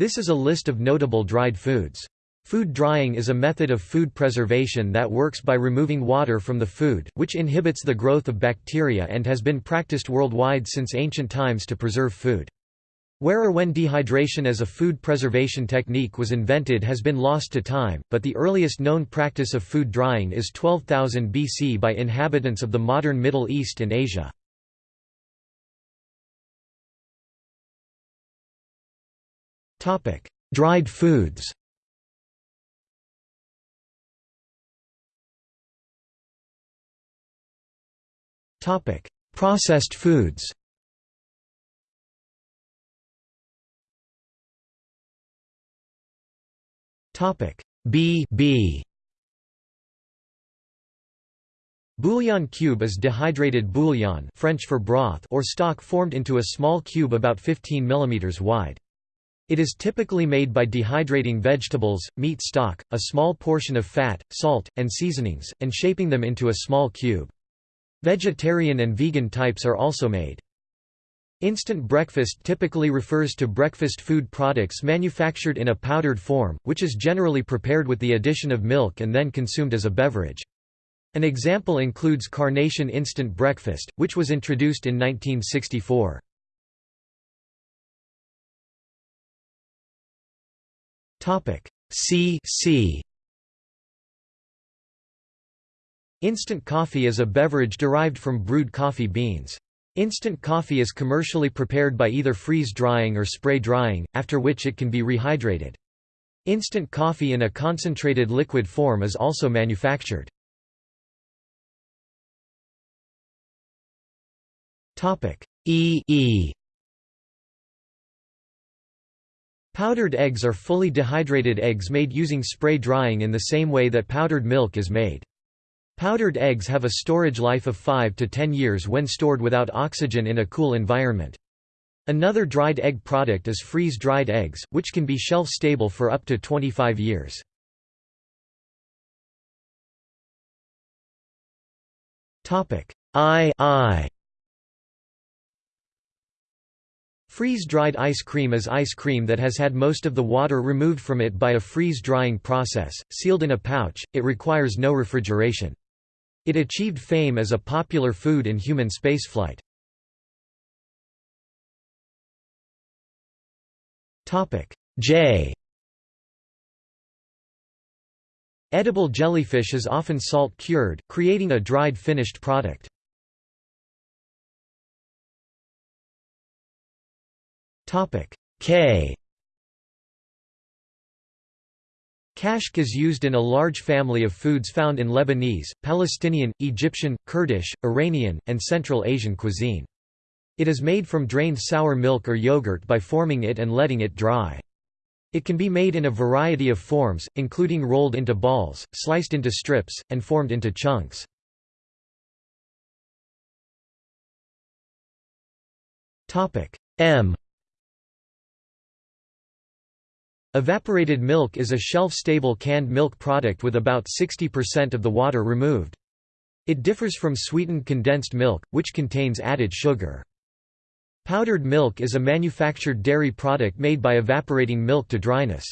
This is a list of notable dried foods. Food drying is a method of food preservation that works by removing water from the food, which inhibits the growth of bacteria and has been practiced worldwide since ancient times to preserve food. Where or when dehydration as a food preservation technique was invented has been lost to time, but the earliest known practice of food drying is 12,000 BC by inhabitants of the modern Middle East and Asia. Dried foods. Topic: Processed foods. Topic: B B. Bouillon cube is dehydrated bouillon French for broth or stock formed into a small cube about 15 mm wide. It is typically made by dehydrating vegetables, meat stock, a small portion of fat, salt, and seasonings, and shaping them into a small cube. Vegetarian and vegan types are also made. Instant breakfast typically refers to breakfast food products manufactured in a powdered form, which is generally prepared with the addition of milk and then consumed as a beverage. An example includes Carnation Instant Breakfast, which was introduced in 1964. C C Instant coffee is a beverage derived from brewed coffee beans. Instant coffee is commercially prepared by either freeze-drying or spray-drying, after which it can be rehydrated. Instant coffee in a concentrated liquid form is also manufactured. E e Powdered eggs are fully dehydrated eggs made using spray drying in the same way that powdered milk is made. Powdered eggs have a storage life of 5 to 10 years when stored without oxygen in a cool environment. Another dried egg product is freeze-dried eggs, which can be shelf-stable for up to 25 years. I I Freeze-dried ice cream is ice cream that has had most of the water removed from it by a freeze-drying process, sealed in a pouch, it requires no refrigeration. It achieved fame as a popular food in human spaceflight. J Edible jellyfish is often salt-cured, creating a dried finished product. K Kashk is used in a large family of foods found in Lebanese, Palestinian, Egyptian, Kurdish, Iranian, and Central Asian cuisine. It is made from drained sour milk or yogurt by forming it and letting it dry. It can be made in a variety of forms, including rolled into balls, sliced into strips, and formed into chunks. M Evaporated milk is a shelf-stable canned milk product with about 60% of the water removed. It differs from sweetened condensed milk, which contains added sugar. Powdered milk is a manufactured dairy product made by evaporating milk to dryness.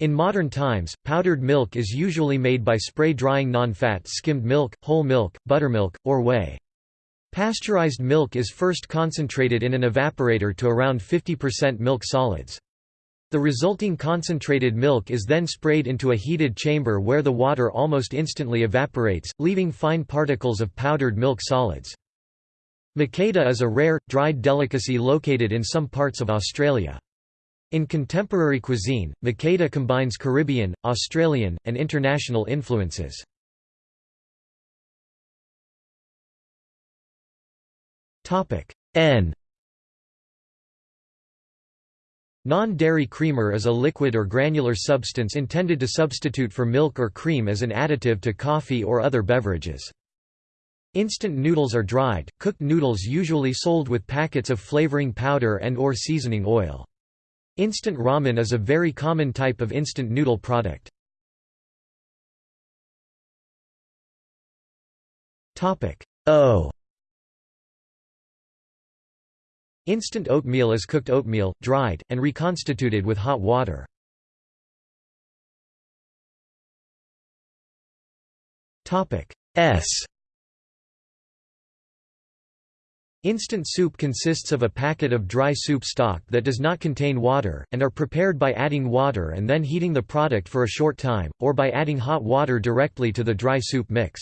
In modern times, powdered milk is usually made by spray drying non-fat skimmed milk, whole milk, buttermilk, or whey. Pasteurized milk is first concentrated in an evaporator to around 50% milk solids. The resulting concentrated milk is then sprayed into a heated chamber where the water almost instantly evaporates, leaving fine particles of powdered milk solids. Makeda is a rare, dried delicacy located in some parts of Australia. In contemporary cuisine, makeda combines Caribbean, Australian, and international influences. N Non-dairy creamer is a liquid or granular substance intended to substitute for milk or cream as an additive to coffee or other beverages. Instant noodles are dried, cooked noodles usually sold with packets of flavoring powder and or seasoning oil. Instant ramen is a very common type of instant noodle product. O Instant oatmeal is cooked oatmeal, dried, and reconstituted with hot water. S Instant soup consists of a packet of dry soup stock that does not contain water, and are prepared by adding water and then heating the product for a short time, or by adding hot water directly to the dry soup mix.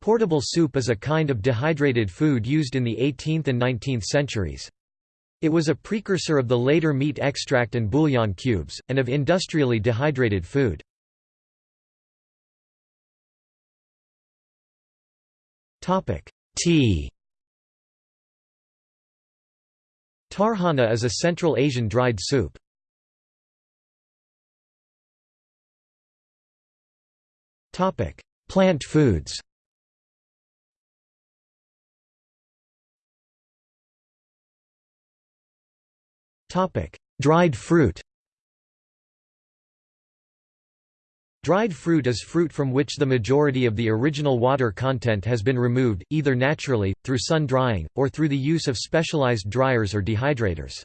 Portable soup is a kind of dehydrated food used in the 18th and 19th centuries. It was a precursor of the later meat extract and bouillon cubes, and of industrially dehydrated food. Tea Tarhana is a Central Asian dried soup. Plant foods Dried fruit Dried fruit is fruit from which the majority of the original water content has been removed, either naturally, through sun drying, or through the use of specialized dryers or dehydrators.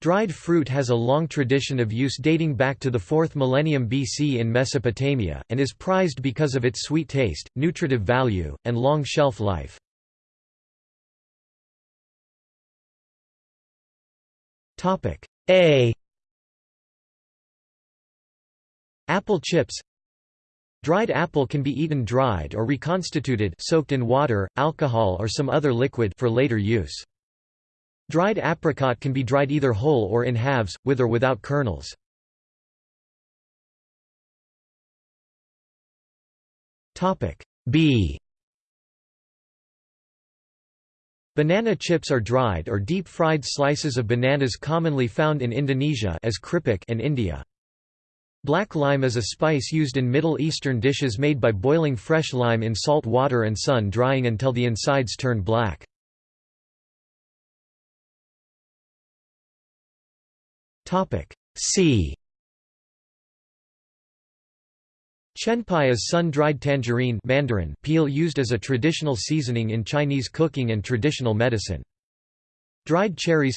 Dried fruit has a long tradition of use dating back to the 4th millennium BC in Mesopotamia, and is prized because of its sweet taste, nutritive value, and long shelf life. A. Apple chips. Dried apple can be eaten dried or reconstituted soaked in water, alcohol or some other liquid for later use. Dried apricot can be dried either whole or in halves, with or without kernels. B Banana chips are dried or deep-fried slices of bananas commonly found in Indonesia as keripik and India. Black lime is a spice used in Middle Eastern dishes made by boiling fresh lime in salt water and sun drying until the insides turn black. C Chenpai is sun-dried tangerine mandarin peel used as a traditional seasoning in Chinese cooking and traditional medicine. Dried cherries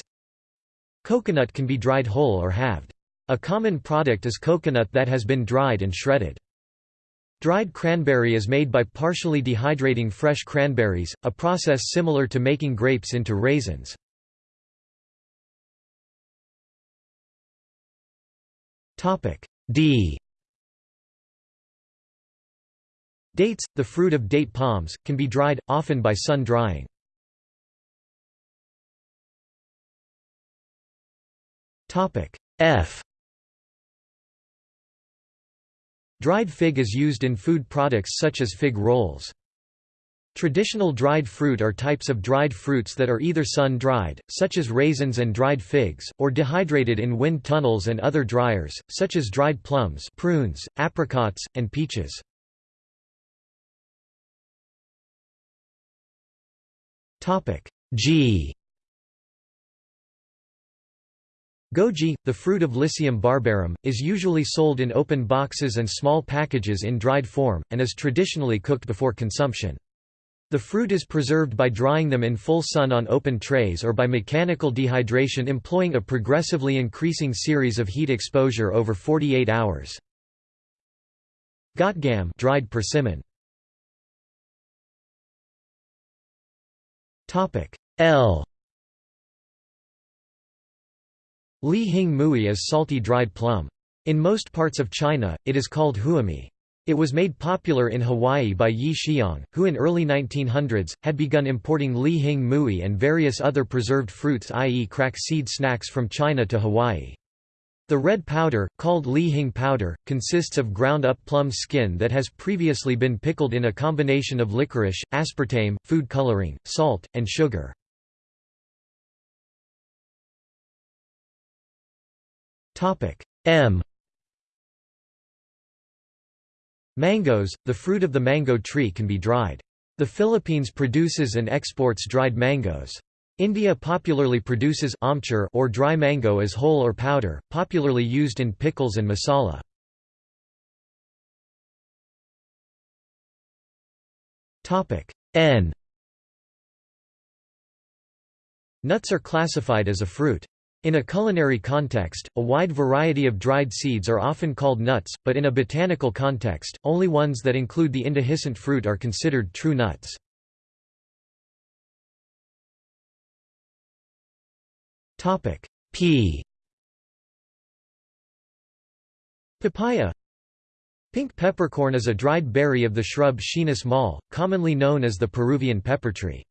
Coconut can be dried whole or halved. A common product is coconut that has been dried and shredded. Dried cranberry is made by partially dehydrating fresh cranberries, a process similar to making grapes into raisins. D Dates, the fruit of date palms, can be dried, often by sun drying. F Dried fig is used in food products such as fig rolls. Traditional dried fruit are types of dried fruits that are either sun-dried, such as raisins and dried figs, or dehydrated in wind tunnels and other dryers, such as dried plums prunes, apricots, and peaches. G Goji, the fruit of Lycium barbarum, is usually sold in open boxes and small packages in dried form, and is traditionally cooked before consumption. The fruit is preserved by drying them in full sun on open trays or by mechanical dehydration employing a progressively increasing series of heat exposure over 48 hours. Gotgam dried persimmon. L Li Hing Mui is salty dried plum. In most parts of China, it is called huami. It was made popular in Hawaii by Yi Xiong, who in early 1900s, had begun importing Li Hing Mui and various other preserved fruits i.e. crack seed snacks from China to Hawaii. The red powder, called Li Hing powder, consists of ground-up plum skin that has previously been pickled in a combination of licorice, aspartame, food coloring, salt, and sugar. M Mangoes, the fruit of the mango tree can be dried. The Philippines produces and exports dried mangoes. India popularly produces amchur or dry mango as whole or powder, popularly used in pickles and masala. N Nuts are classified as a fruit. In a culinary context, a wide variety of dried seeds are often called nuts, but in a botanical context, only ones that include the indehiscent fruit are considered true nuts. Pea Papaya Pink peppercorn is a dried berry of the shrub Schinus molle, commonly known as the Peruvian pepper tree.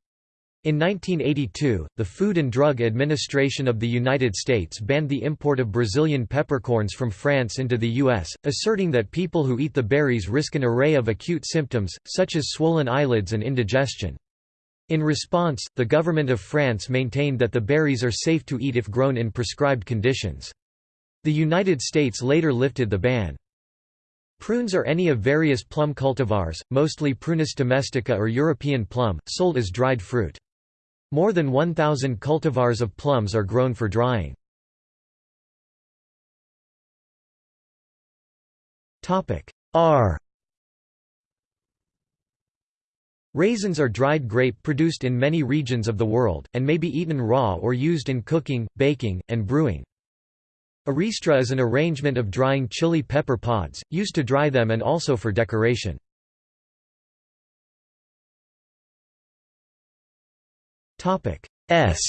In 1982, the Food and Drug Administration of the United States banned the import of Brazilian peppercorns from France into the U.S., asserting that people who eat the berries risk an array of acute symptoms, such as swollen eyelids and indigestion. In response, the government of France maintained that the berries are safe to eat if grown in prescribed conditions. The United States later lifted the ban. Prunes are any of various plum cultivars, mostly Prunus domestica or European plum, sold as dried fruit. More than 1,000 cultivars of plums are grown for drying. R Raisins are dried grape produced in many regions of the world, and may be eaten raw or used in cooking, baking, and brewing. A ristra is an arrangement of drying chili pepper pods, used to dry them and also for decoration. S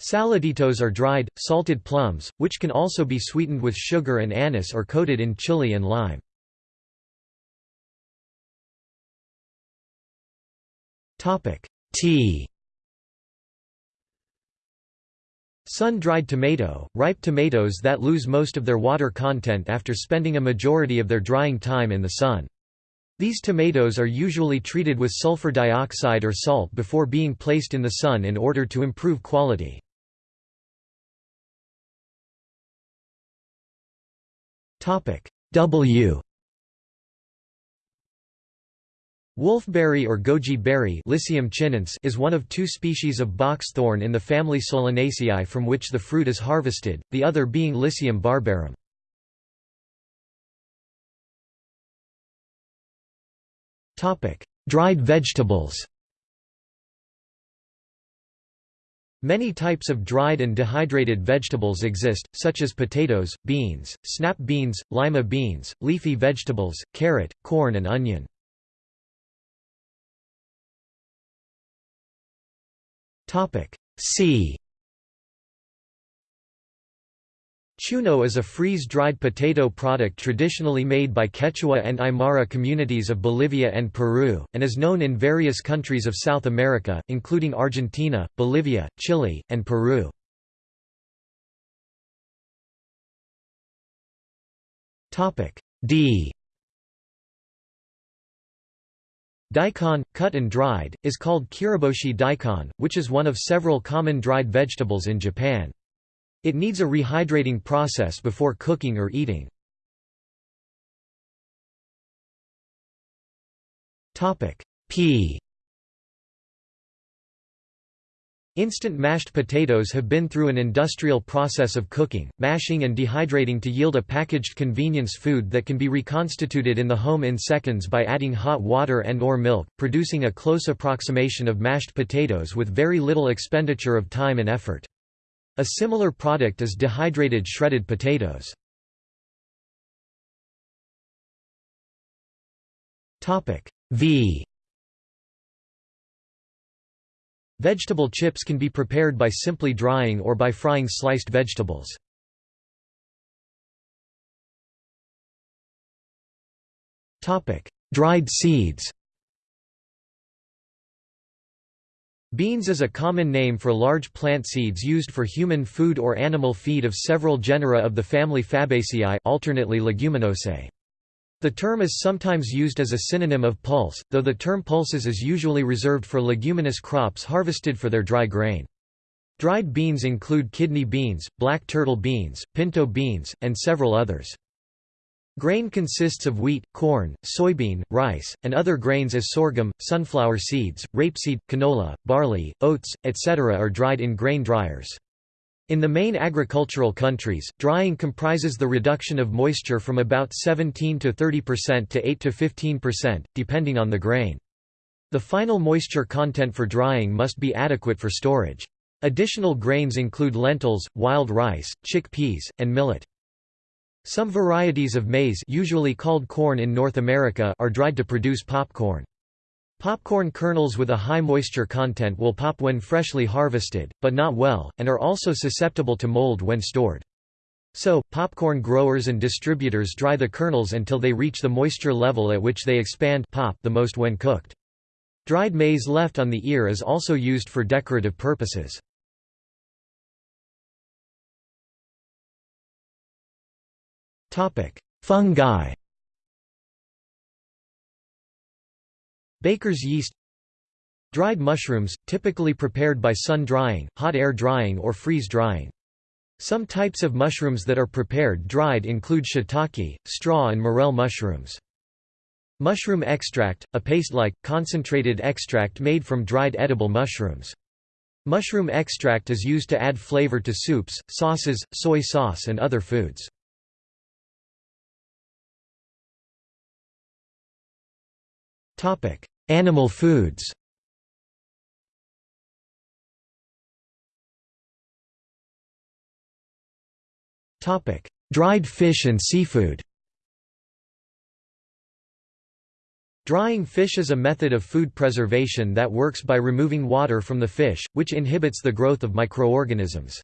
Saladitos are dried, salted plums, which can also be sweetened with sugar and anise or coated in chili and lime. Tea Sun-dried tomato, ripe tomatoes that lose most of their water content after spending a majority of their drying time in the sun. These tomatoes are usually treated with sulfur dioxide or salt before being placed in the sun in order to improve quality. W Wolfberry or goji berry is one of two species of box thorn in the family Solanaceae from which the fruit is harvested, the other being Lycium barbarum. Dried vegetables Many types of dried and dehydrated vegetables exist, such as potatoes, beans, snap beans, lima beans, leafy vegetables, carrot, corn and onion. C Chuno is a freeze-dried potato product traditionally made by Quechua and Aymara communities of Bolivia and Peru, and is known in various countries of South America, including Argentina, Bolivia, Chile, and Peru. D Daikon, cut and dried, is called kiriboshi daikon, which is one of several common dried vegetables in Japan. It needs a rehydrating process before cooking or eating. Pea Instant mashed potatoes have been through an industrial process of cooking, mashing and dehydrating to yield a packaged convenience food that can be reconstituted in the home in seconds by adding hot water and or milk, producing a close approximation of mashed potatoes with very little expenditure of time and effort. A similar product is dehydrated shredded potatoes. V Vegetable chips can be prepared by simply drying or by frying sliced vegetables. Dried seeds Beans is a common name for large plant seeds used for human food or animal feed of several genera of the family Fabaceae alternately Leguminosae. The term is sometimes used as a synonym of pulse, though the term pulses is usually reserved for leguminous crops harvested for their dry grain. Dried beans include kidney beans, black turtle beans, pinto beans, and several others. Grain consists of wheat, corn, soybean, rice, and other grains as sorghum, sunflower seeds, rapeseed, canola, barley, oats, etc. are dried in grain dryers. In the main agricultural countries, drying comprises the reduction of moisture from about 17 to 30% to 8 to 15%, depending on the grain. The final moisture content for drying must be adequate for storage. Additional grains include lentils, wild rice, chickpeas, and millet. Some varieties of maize usually called corn in North America are dried to produce popcorn. Popcorn kernels with a high moisture content will pop when freshly harvested, but not well, and are also susceptible to mold when stored. So, popcorn growers and distributors dry the kernels until they reach the moisture level at which they expand pop the most when cooked. Dried maize left on the ear is also used for decorative purposes. Fungi Baker's yeast Dried mushrooms, typically prepared by sun drying, hot air drying or freeze drying. Some types of mushrooms that are prepared dried include shiitake, straw and morel mushrooms. Mushroom extract, a paste-like, concentrated extract made from dried edible mushrooms. Mushroom extract is used to add flavor to soups, sauces, soy sauce and other foods. Animal foods Dried fish and seafood Drying fish is a method of food preservation that works by removing water from the fish, which inhibits the growth of microorganisms.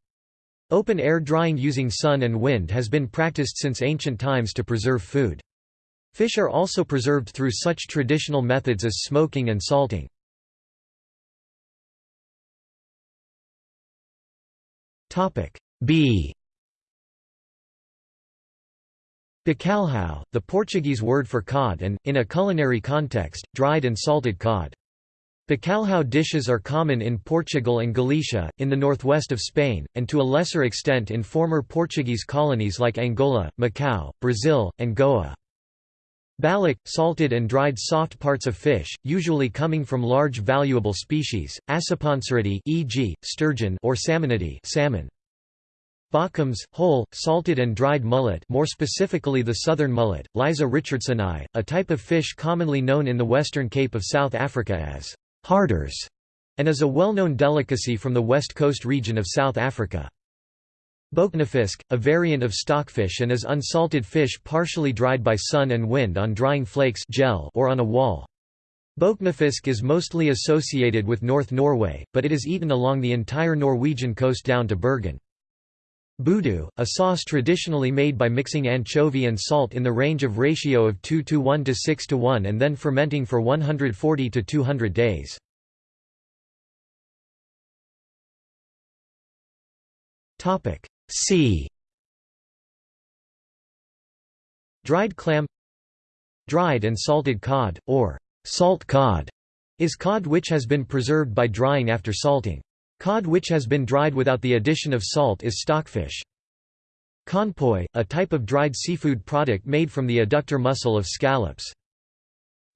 Open-air drying using sun and wind has been practiced since ancient times to preserve food. Fish are also preserved through such traditional methods as smoking and salting. B Bacalhau, the Portuguese word for cod and, in a culinary context, dried and salted cod. Bacalhau dishes are common in Portugal and Galicia, in the northwest of Spain, and to a lesser extent in former Portuguese colonies like Angola, Macau, Brazil, and Goa. Balyk, salted and dried soft parts of fish, usually coming from large valuable species, Acipenseridae e.g., sturgeon or salmonidae salmon. Bokkoms, whole, salted and dried mullet more specifically the southern mullet, Liza richardsoni, a type of fish commonly known in the western Cape of South Africa as harders, and is a well-known delicacy from the west coast region of South Africa. Boknefisk, a variant of stockfish and is unsalted fish partially dried by sun and wind on drying flakes gel or on a wall. Boknefisk is mostly associated with North Norway, but it is eaten along the entire Norwegian coast down to Bergen. Budu, a sauce traditionally made by mixing anchovy and salt in the range of ratio of 2 to 1 to 6 to 1 and then fermenting for 140 to 200 days. C Dried clam Dried and salted cod, or salt cod, is cod which has been preserved by drying after salting. Cod which has been dried without the addition of salt is stockfish. Conpoy, a type of dried seafood product made from the adductor muscle of scallops.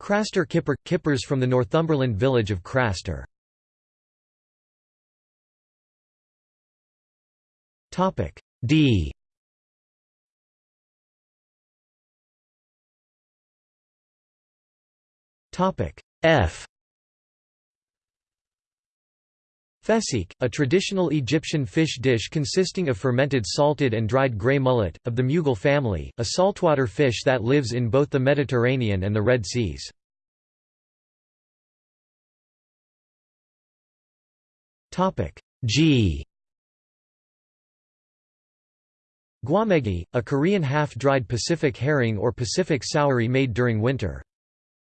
Craster kipper – kippers from the Northumberland village of Craster. Topic D. Topic F. Fesik, a traditional Egyptian fish dish consisting of fermented salted and dried grey mullet, of the Mughal family, a saltwater fish that lives in both the Mediterranean and the Red Seas. G Gwamegi, a Korean half-dried Pacific herring or Pacific saury made during winter.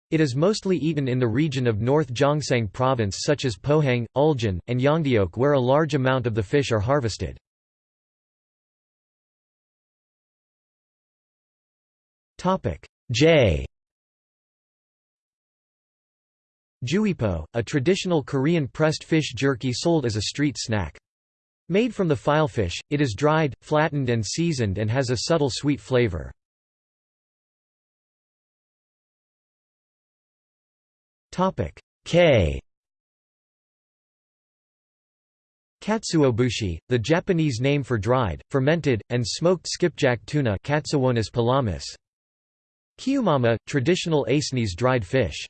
It is mostly eaten in the region of North Gyeongsang Province such as Pohang, Uljin, and Yeongdeok where a large amount of the fish are harvested. J Jwipo, a traditional Korean pressed fish jerky sold as a street snack. Made from the filefish, it is dried, flattened and seasoned and has a subtle sweet flavor. K Katsuobushi, the Japanese name for dried, fermented, and smoked skipjack tuna Katsuwonus pelamis. Kyumama, traditional Aisnes dried fish.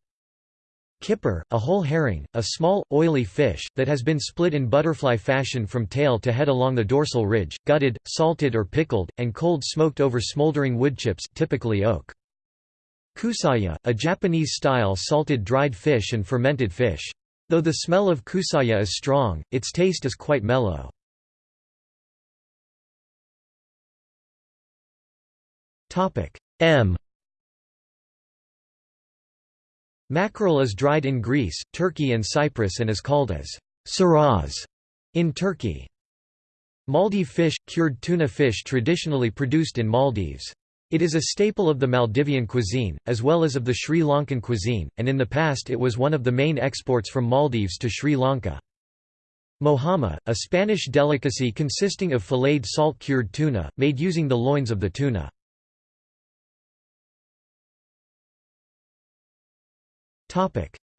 Kipper, a whole herring, a small, oily fish, that has been split in butterfly fashion from tail to head along the dorsal ridge, gutted, salted or pickled, and cold smoked over smoldering wood chips typically oak. Kusaya, a Japanese-style salted dried fish and fermented fish. Though the smell of kusaya is strong, its taste is quite mellow. M Mackerel is dried in Greece, Turkey and Cyprus and is called as saraz in Turkey. Maldive fish, cured tuna fish traditionally produced in Maldives. It is a staple of the Maldivian cuisine, as well as of the Sri Lankan cuisine, and in the past it was one of the main exports from Maldives to Sri Lanka. Mojama, a Spanish delicacy consisting of filleted salt-cured tuna, made using the loins of the tuna.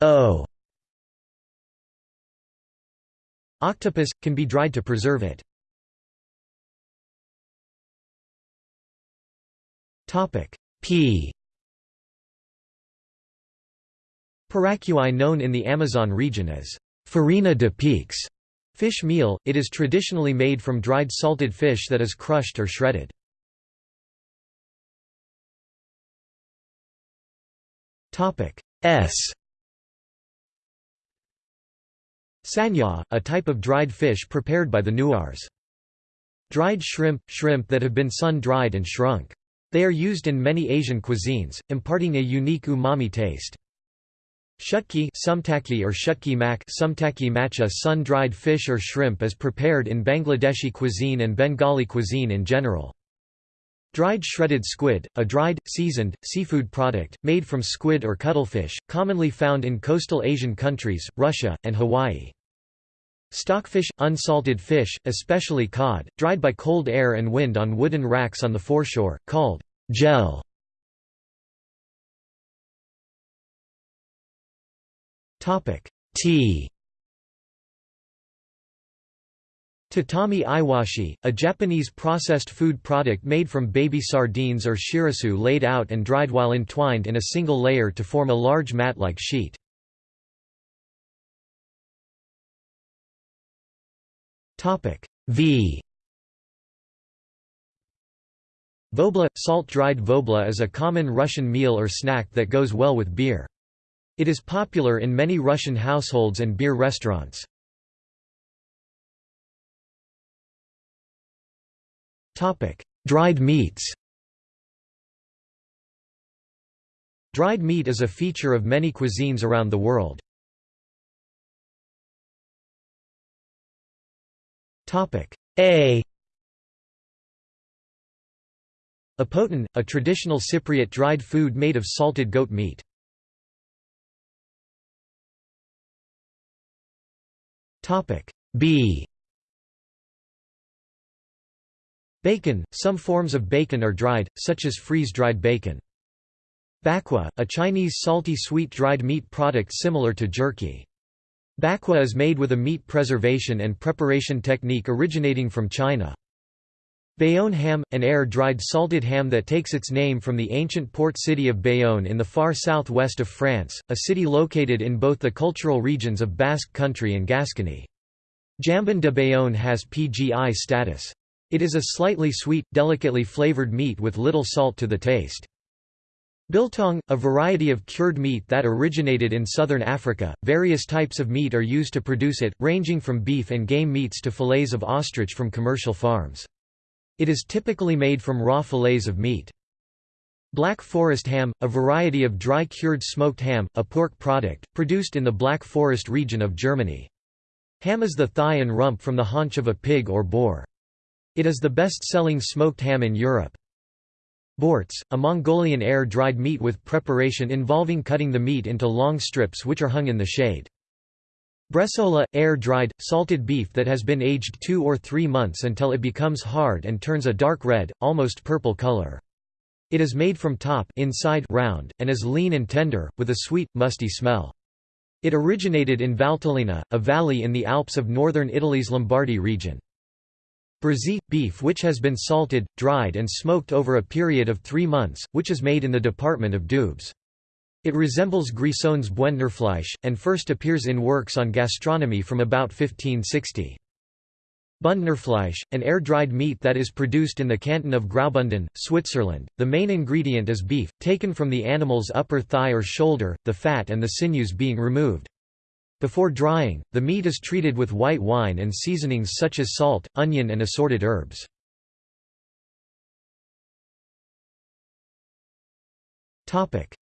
O. Octopus, can be dried to preserve it. Topic. P. Piracui known in the Amazon region as farina de piques. Fish meal, it is traditionally made from dried salted fish that is crushed or shredded. S Sanya, a type of dried fish prepared by the Nuars. Dried shrimp – shrimp that have been sun-dried and shrunk. They are used in many Asian cuisines, imparting a unique umami taste. Shutki sumtaki or shutki mak sumtaki macha sun-dried fish or shrimp is prepared in Bangladeshi cuisine and Bengali cuisine in general. Dried shredded squid, a dried, seasoned, seafood product, made from squid or cuttlefish, commonly found in coastal Asian countries, Russia, and Hawaii. Stockfish, unsalted fish, especially cod, dried by cold air and wind on wooden racks on the foreshore, called gel. Tea Tatami iwashi, a Japanese processed food product made from baby sardines or shirasu laid out and dried while entwined in a single layer to form a large mat-like sheet. V Vobla – Salt-dried vobla is a common Russian meal or snack that goes well with beer. It is popular in many Russian households and beer restaurants. Dried meats Dried meat is a feature of many cuisines around the world. A Apotin, a traditional Cypriot dried food made of salted goat meat. B Bacon – Some forms of bacon are dried, such as freeze-dried bacon. Bakwa, a Chinese salty sweet dried meat product similar to jerky. Bakwa is made with a meat preservation and preparation technique originating from China. Bayonne ham – an air-dried salted ham that takes its name from the ancient port city of Bayonne in the far southwest of France, a city located in both the cultural regions of Basque Country and Gascony. Jambon de Bayonne has PGI status. It is a slightly sweet, delicately flavored meat with little salt to the taste. Biltong, a variety of cured meat that originated in southern Africa, various types of meat are used to produce it, ranging from beef and game meats to fillets of ostrich from commercial farms. It is typically made from raw fillets of meat. Black Forest ham, a variety of dry cured smoked ham, a pork product, produced in the Black Forest region of Germany. Ham is the thigh and rump from the haunch of a pig or boar. It is the best-selling smoked ham in Europe. Borts, a Mongolian air-dried meat with preparation involving cutting the meat into long strips which are hung in the shade. Bresaola, air-dried, salted beef that has been aged two or three months until it becomes hard and turns a dark red, almost purple color. It is made from top inside round, and is lean and tender, with a sweet, musty smell. It originated in Valtellina, a valley in the Alps of northern Italy's Lombardy region. Brazil – beef which has been salted, dried and smoked over a period of three months, which is made in the department of Doubs. It resembles Grisson's Bündnerfleisch, and first appears in works on gastronomy from about 1560. Bündnerfleisch, an air-dried meat that is produced in the canton of Graubünden, Switzerland. The main ingredient is beef, taken from the animal's upper thigh or shoulder, the fat and the sinews being removed. Before drying, the meat is treated with white wine and seasonings such as salt, onion and assorted herbs.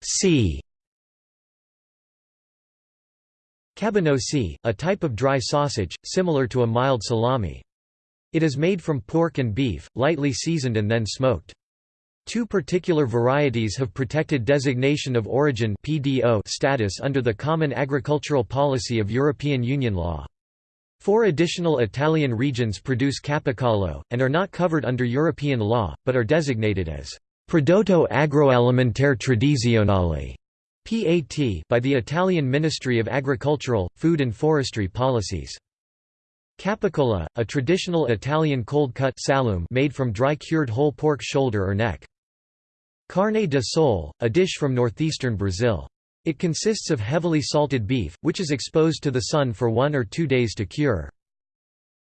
C. Cabanossi, a type of dry sausage, similar to a mild salami. It is made from pork and beef, lightly seasoned and then smoked. Two particular varieties have protected designation of origin (PDO) status under the Common Agricultural Policy of European Union law. Four additional Italian regions produce capicollo, and are not covered under European law, but are designated as «prodotto agroalimentare tradizionale» PAT by the Italian Ministry of Agricultural, Food and Forestry Policies. Capicola, a traditional Italian cold-cut made from dry cured whole pork shoulder or neck. Carne de sol, a dish from northeastern Brazil. It consists of heavily salted beef, which is exposed to the sun for one or two days to cure.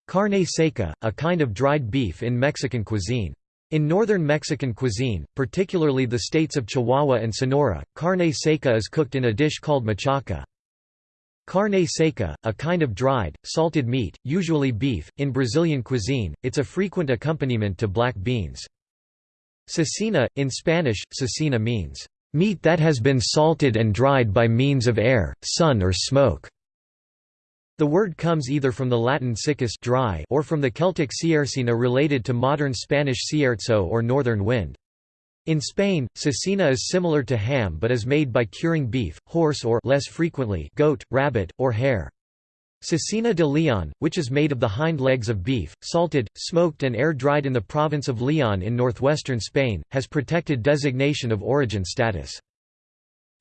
Carne seca, a kind of dried beef in Mexican cuisine. In northern Mexican cuisine, particularly the states of Chihuahua and Sonora, carne seca is cooked in a dish called machaca. Carne seca, a kind of dried, salted meat, usually beef, in Brazilian cuisine, it's a frequent accompaniment to black beans. Cecina, in Spanish, cecina means, "...meat that has been salted and dried by means of air, sun or smoke." The word comes either from the Latin siccus dry or from the Celtic ciercina related to modern Spanish cierzo or northern wind. In Spain, cecina is similar to ham but is made by curing beef, horse or less frequently goat, rabbit, or hare. Cecina de Leon, which is made of the hind legs of beef, salted, smoked and air-dried in the province of Leon in northwestern Spain, has protected designation of origin status.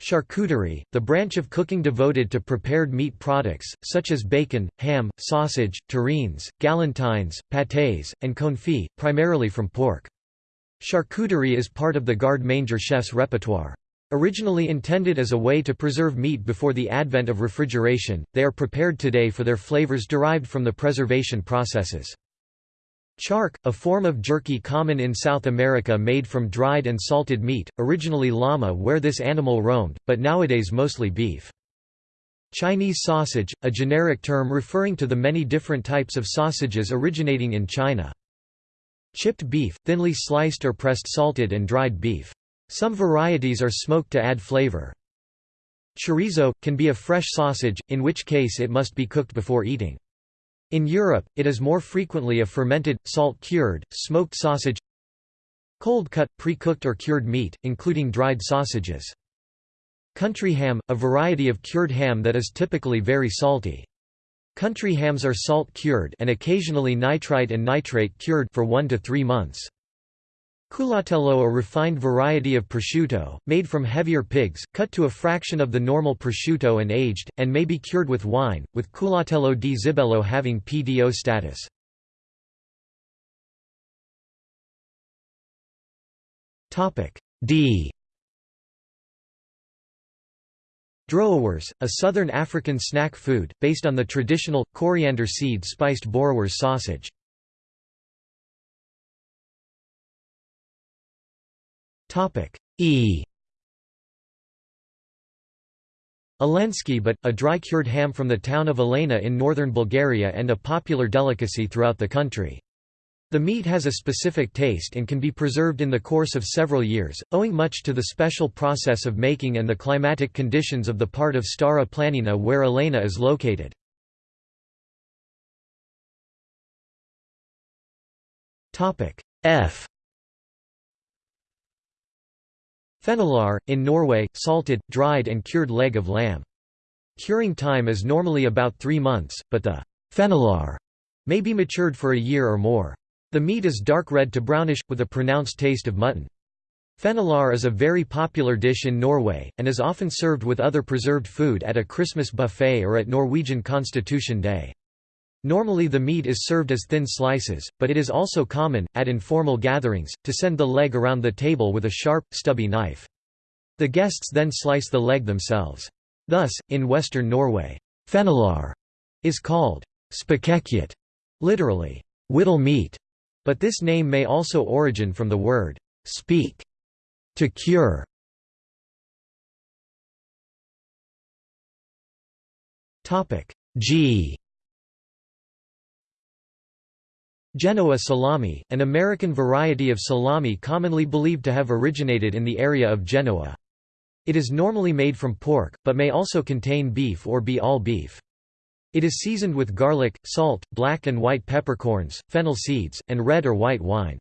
Charcuterie, the branch of cooking devoted to prepared meat products, such as bacon, ham, sausage, terrines, galantines, pâtés, and confit, primarily from pork. Charcuterie is part of the garde manger chef's repertoire. Originally intended as a way to preserve meat before the advent of refrigeration, they are prepared today for their flavors derived from the preservation processes. Chark, a form of jerky common in South America made from dried and salted meat, originally llama where this animal roamed, but nowadays mostly beef. Chinese sausage, a generic term referring to the many different types of sausages originating in China. Chipped beef, thinly sliced or pressed salted and dried beef. Some varieties are smoked to add flavor. Chorizo, can be a fresh sausage, in which case it must be cooked before eating. In Europe, it is more frequently a fermented, salt-cured, smoked sausage Cold-cut, pre-cooked or cured meat, including dried sausages. Country ham, a variety of cured ham that is typically very salty. Country hams are salt-cured and occasionally nitrite and nitrate cured for 1 to 3 months. Culatello a refined variety of prosciutto, made from heavier pigs, cut to a fraction of the normal prosciutto and aged, and may be cured with wine, with Culatello di Zibello having PDO status. D Droëwors, a southern African snack food, based on the traditional, coriander seed spiced boerewors sausage. E Elenski but, a dry-cured ham from the town of Elena in northern Bulgaria and a popular delicacy throughout the country. The meat has a specific taste and can be preserved in the course of several years, owing much to the special process of making and the climatic conditions of the part of Stara Planina where Elena is located. F Fenalår, in Norway, salted, dried and cured leg of lamb. Curing time is normally about three months, but the fenalår may be matured for a year or more. The meat is dark red to brownish, with a pronounced taste of mutton. Fenalår is a very popular dish in Norway, and is often served with other preserved food at a Christmas buffet or at Norwegian Constitution Day. Normally the meat is served as thin slices, but it is also common, at informal gatherings, to send the leg around the table with a sharp, stubby knife. The guests then slice the leg themselves. Thus, in western Norway, fenalår is called spekekjøtt, literally, whittle meat, but this name may also origin from the word speak, to cure. G Genoa salami, an American variety of salami commonly believed to have originated in the area of Genoa. It is normally made from pork, but may also contain beef or be all beef. It is seasoned with garlic, salt, black and white peppercorns, fennel seeds, and red or white wine.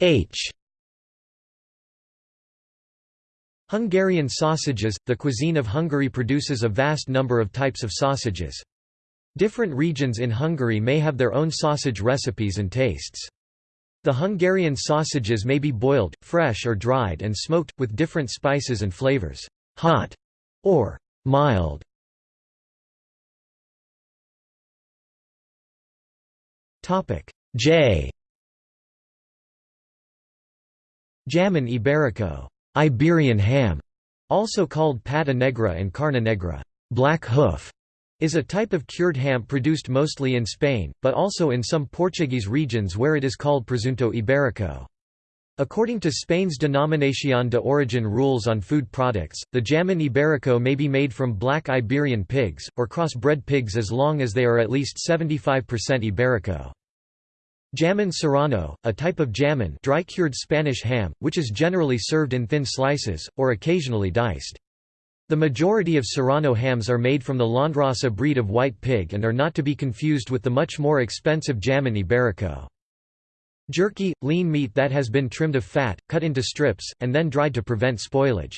H Hungarian sausages – The cuisine of Hungary produces a vast number of types of sausages. Different regions in Hungary may have their own sausage recipes and tastes. The Hungarian sausages may be boiled, fresh or dried and smoked, with different spices and flavors, hot or mild. J Jamon Iberico Iberian ham, also called pata negra and carne negra black hoof, is a type of cured ham produced mostly in Spain, but also in some Portuguese regions where it is called presunto ibérico. According to Spain's Denominación de Origen rules on food products, the jamón ibérico may be made from black Iberian pigs, or cross-bred pigs as long as they are at least 75% ibérico. Jamón serrano, a type of jamón dry-cured Spanish ham, which is generally served in thin slices, or occasionally diced. The majority of serrano hams are made from the Landrace breed of white pig and are not to be confused with the much more expensive jamón ibérico. Jerky – lean meat that has been trimmed of fat, cut into strips, and then dried to prevent spoilage.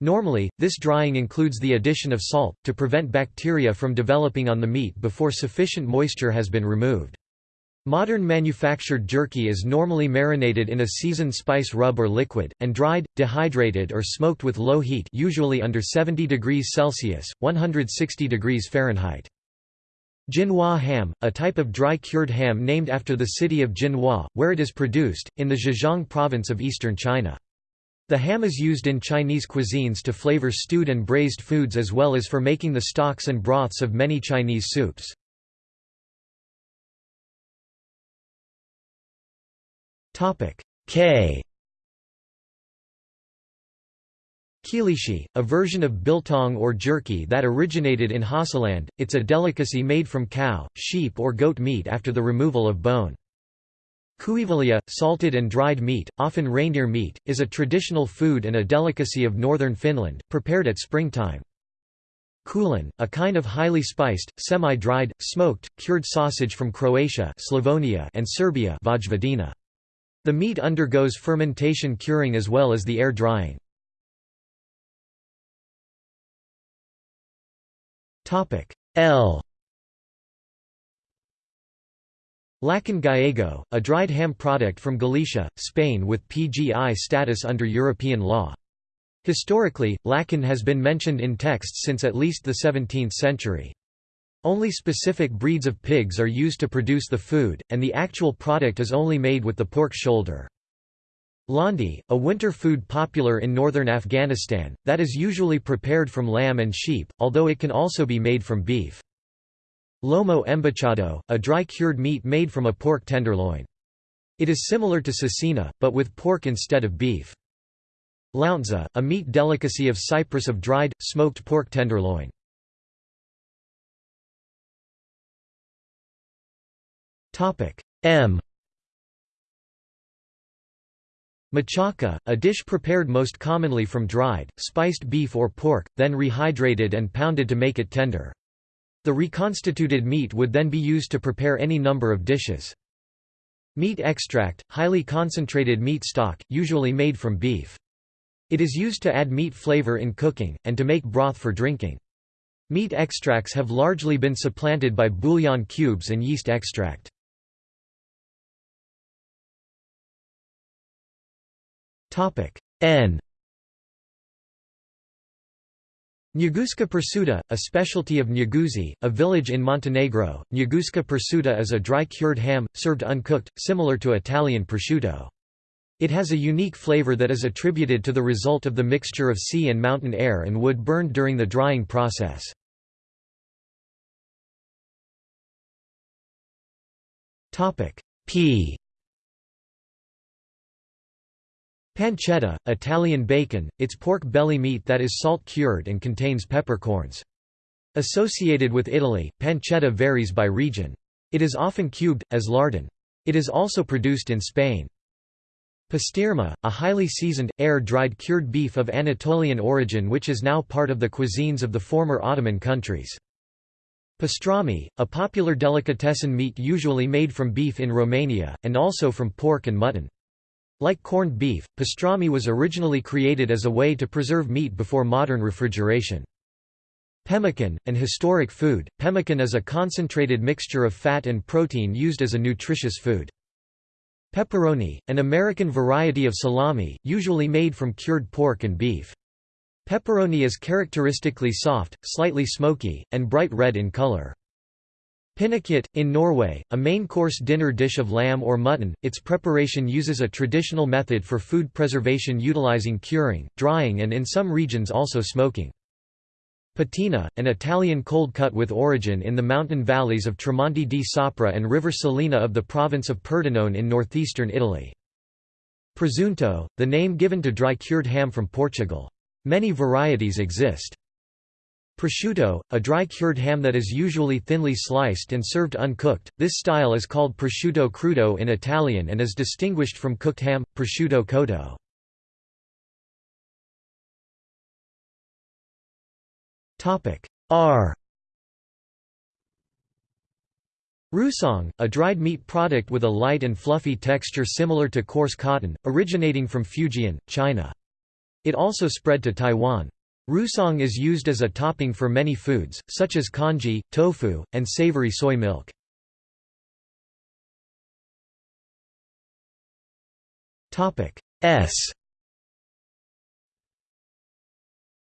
Normally, this drying includes the addition of salt, to prevent bacteria from developing on the meat before sufficient moisture has been removed. Modern manufactured jerky is normally marinated in a seasoned spice rub or liquid, and dried, dehydrated or smoked with low heat usually under 70 degrees Celsius, 160 degrees Fahrenheit. Jinhua ham, a type of dry-cured ham named after the city of Jinhua, where it is produced, in the Zhejiang province of eastern China. The ham is used in Chinese cuisines to flavor stewed and braised foods as well as for making the stocks and broths of many Chinese soups. K Kilishi, a version of biltong or jerky that originated in Hausaland, it's a delicacy made from cow, sheep or goat meat after the removal of bone. Kuivaliha, salted and dried meat, often reindeer meat, is a traditional food and a delicacy of northern Finland, prepared at springtime. Kulen, a kind of highly spiced, semi-dried, smoked, cured sausage from Croatia Slavonia and Serbia Vojvodina. The meat undergoes fermentation curing as well as the air drying. L Lacon gallego, a dried ham product from Galicia, Spain with PGI status under European law. Historically, lacon has been mentioned in texts since at least the 17th century. Only specific breeds of pigs are used to produce the food, and the actual product is only made with the pork shoulder. Landi, a winter food popular in northern Afghanistan, that is usually prepared from lamb and sheep, although it can also be made from beef. Lomo embuchado, a dry cured meat made from a pork tenderloin. It is similar to cecina, but with pork instead of beef. Lountza, a meat delicacy of Cyprus of dried, smoked pork tenderloin. M Machaca, a dish prepared most commonly from dried, spiced beef or pork, then rehydrated and pounded to make it tender. The reconstituted meat would then be used to prepare any number of dishes. Meat extract, highly concentrated meat stock, usually made from beef. It is used to add meat flavor in cooking, and to make broth for drinking. Meat extracts have largely been supplanted by bouillon cubes and yeast extract. Topic N Njeguška pršuta, a specialty of Njeguši, a village in Montenegro. Njeguška pršuta is a dry cured ham, served uncooked, similar to Italian prosciutto. It has a unique flavor that is attributed to the result of the mixture of sea and mountain air and wood burned during the drying process. Pea Pancetta, Italian bacon, it's pork belly meat that is salt-cured and contains peppercorns. Associated with Italy, pancetta varies by region. It is often cubed, as lardon. It is also produced in Spain. Pastirma, a highly seasoned, air-dried cured beef of Anatolian origin which is now part of the cuisines of the former Ottoman countries. Pastrami, a popular delicatessen meat usually made from beef in Romania, and also from pork and mutton. Like corned beef, pastrami was originally created as a way to preserve meat before modern refrigeration. Pemmican, an historic food, pemmican is a concentrated mixture of fat and protein used as a nutritious food. Pepperoni, an American variety of salami, usually made from cured pork and beef. Pepperoni is characteristically soft, slightly smoky, and bright red in color. Pinnekjot, in Norway, a main-course dinner dish of lamb or mutton, its preparation uses a traditional method for food preservation utilizing curing, drying and in some regions also smoking. Pitina, an Italian cold cut with origin in the mountain valleys of Tramonti di Sopra and River Salina of the province of Pordenone in northeastern Italy. Presunto, the name given to dry cured ham from Portugal. Many varieties exist. Prosciutto, a dry cured ham that is usually thinly sliced and served uncooked. This style is called prosciutto crudo in Italian and is distinguished from cooked ham, prosciutto cotto. Topic R Rusong, a dried meat product with a light and fluffy texture similar to coarse cotton, originating from Fujian, China. It also spread to Taiwan. Rusong is used as a topping for many foods, such as congee, tofu, and savory soy milk. S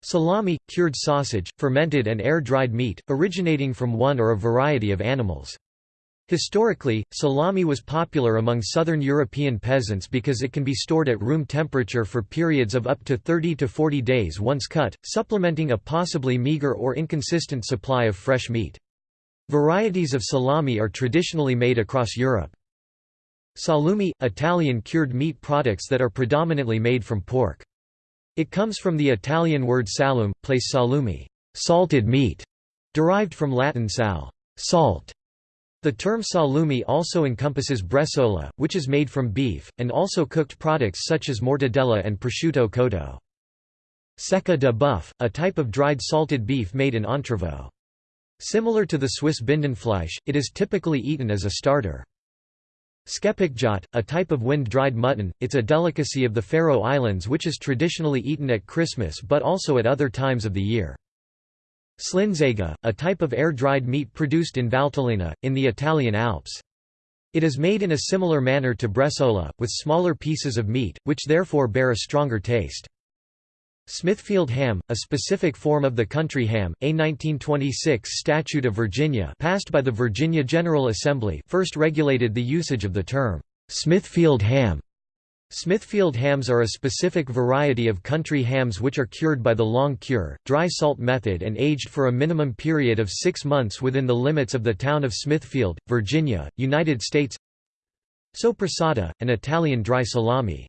Salami – cured sausage, fermented and air-dried meat, originating from one or a variety of animals. Historically, salami was popular among southern European peasants because it can be stored at room temperature for periods of up to 30 to 40 days once cut, supplementing a possibly meager or inconsistent supply of fresh meat. Varieties of salami are traditionally made across Europe. Salumi – Italian cured meat products that are predominantly made from pork. It comes from the Italian word salum, place salumi salted meat", derived from Latin sal salt", the term salumi also encompasses bresaola, which is made from beef, and also cooked products such as mortadella and prosciutto cotto. Secca de boeuf, a type of dried salted beef made in entrevaux. Similar to the Swiss Bündnerfleisch, it is typically eaten as a starter. Skepikjot, a type of wind-dried mutton, it's a delicacy of the Faroe Islands which is traditionally eaten at Christmas but also at other times of the year. Slinzega, a type of air-dried meat produced in Valtellina, in the Italian Alps. It is made in a similar manner to bresaola, with smaller pieces of meat, which therefore bear a stronger taste. Smithfield ham, a specific form of the country ham, a 1926 Statute of Virginia passed by the Virginia General Assembly first regulated the usage of the term, Smithfield ham Smithfield hams are a specific variety of country hams which are cured by the long cure, dry salt method and aged for a minimum period of six months within the limits of the town of Smithfield, Virginia, United States Soppressata, an Italian dry salami.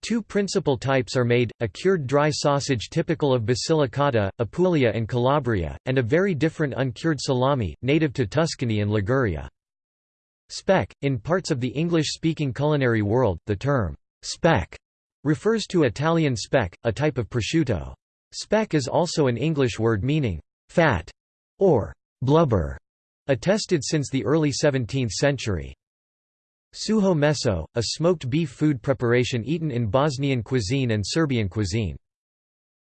Two principal types are made, a cured dry sausage typical of Basilicata, Apulia and Calabria, and a very different uncured salami, native to Tuscany and Liguria. Speck. In parts of the English-speaking culinary world, the term speck refers to Italian speck, a type of prosciutto. Speck is also an English word meaning fat or blubber, attested since the early 17th century. Suho meso, a smoked beef food preparation eaten in Bosnian cuisine and Serbian cuisine.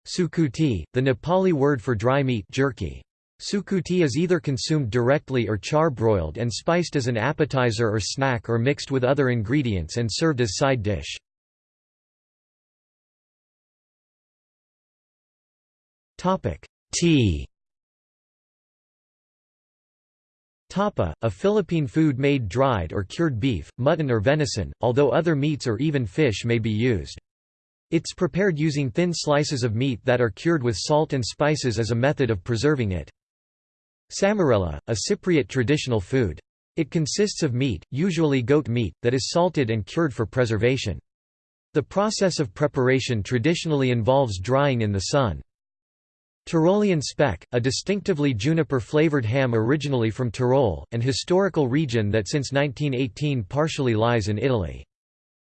Sukuti, the Nepali word for dry meat jerky. Sukuti is either consumed directly or charbroiled and spiced as an appetizer or snack or mixed with other ingredients and served as side dish. tea Tapa, a Philippine food made dried or cured beef, mutton or venison, although other meats or even fish may be used. It's prepared using thin slices of meat that are cured with salt and spices as a method of preserving it. Samarela, a Cypriot traditional food. It consists of meat, usually goat meat, that is salted and cured for preservation. The process of preparation traditionally involves drying in the sun. Tyrolean speck, a distinctively juniper-flavored ham originally from Tyrol, an historical region that since 1918 partially lies in Italy.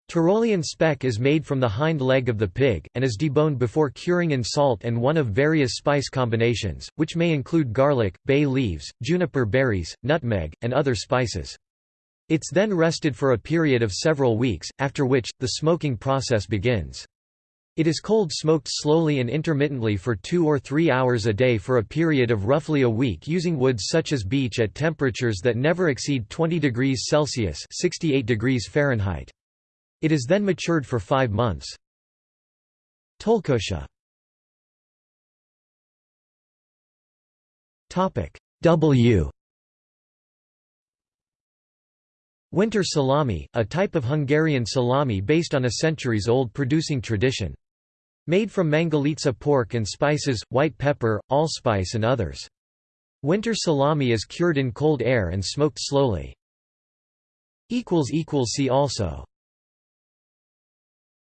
Tyrolean speck is made from the hind leg of the pig, and is deboned before curing in salt and one of various spice combinations, which may include garlic, bay leaves, juniper berries, nutmeg, and other spices. It's then rested for a period of several weeks, after which, the smoking process begins. It is cold smoked slowly and intermittently for two or three hours a day for a period of roughly a week using woods such as beech at temperatures that never exceed 20 degrees Celsius 68 degrees Fahrenheit. It is then matured for five months. Tolkosha W Winter salami, a type of Hungarian salami based on a centuries-old producing tradition. Made from mangalitsa pork and spices, white pepper, allspice and others. Winter salami is cured in cold air and smoked slowly. See also